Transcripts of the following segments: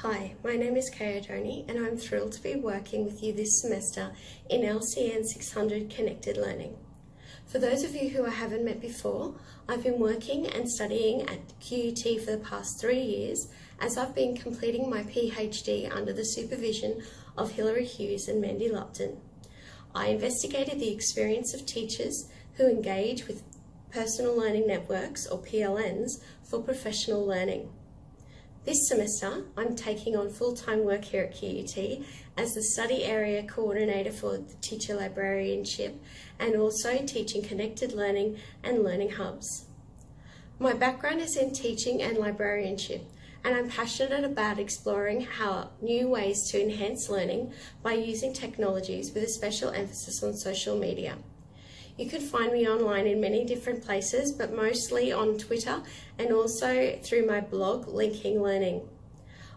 Hi, my name is Kay Oddone and I'm thrilled to be working with you this semester in LCN 600 Connected Learning. For those of you who I haven't met before, I've been working and studying at QUT for the past three years as I've been completing my PhD under the supervision of Hilary Hughes and Mandy Lupton. I investigated the experience of teachers who engage with personal learning networks or PLNs for professional learning. This semester, I'm taking on full-time work here at QUT as the Study Area Coordinator for the Teacher Librarianship and also teaching Connected Learning and Learning Hubs. My background is in teaching and librarianship and I'm passionate about exploring how new ways to enhance learning by using technologies with a special emphasis on social media. You can find me online in many different places, but mostly on Twitter and also through my blog, Linking Learning.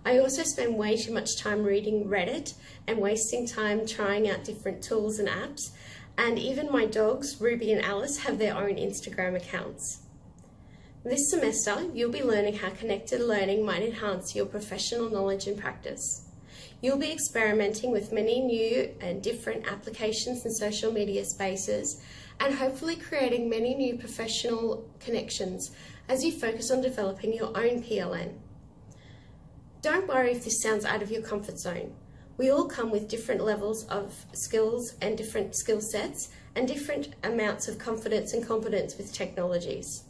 I also spend way too much time reading Reddit and wasting time trying out different tools and apps, and even my dogs, Ruby and Alice, have their own Instagram accounts. This semester, you'll be learning how connected learning might enhance your professional knowledge and practice. You'll be experimenting with many new and different applications and social media spaces and hopefully creating many new professional connections as you focus on developing your own PLN. Don't worry if this sounds out of your comfort zone. We all come with different levels of skills and different skill sets and different amounts of confidence and competence with technologies.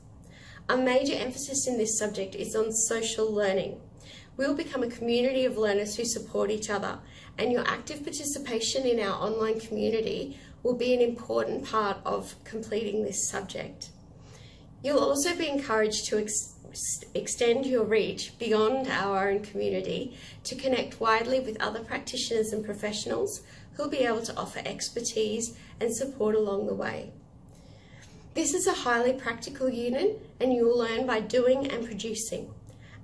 A major emphasis in this subject is on social learning. We will become a community of learners who support each other and your active participation in our online community will be an important part of completing this subject. You'll also be encouraged to ex extend your reach beyond our own community to connect widely with other practitioners and professionals who'll be able to offer expertise and support along the way. This is a highly practical unit and you will learn by doing and producing.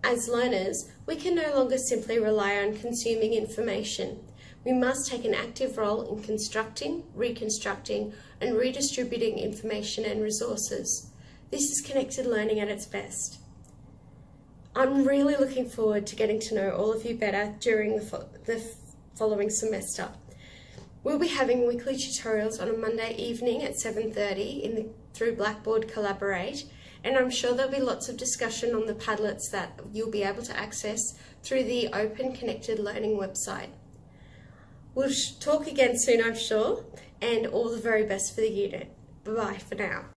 As learners, we can no longer simply rely on consuming information. We must take an active role in constructing, reconstructing and redistributing information and resources. This is connected learning at its best. I'm really looking forward to getting to know all of you better during the, fo the following semester. We'll be having weekly tutorials on a Monday evening at 7.30 in the, through Blackboard Collaborate and I'm sure there'll be lots of discussion on the Padlets that you'll be able to access through the Open Connected Learning website. We'll talk again soon, I'm sure, and all the very best for the unit. Bye-bye for now.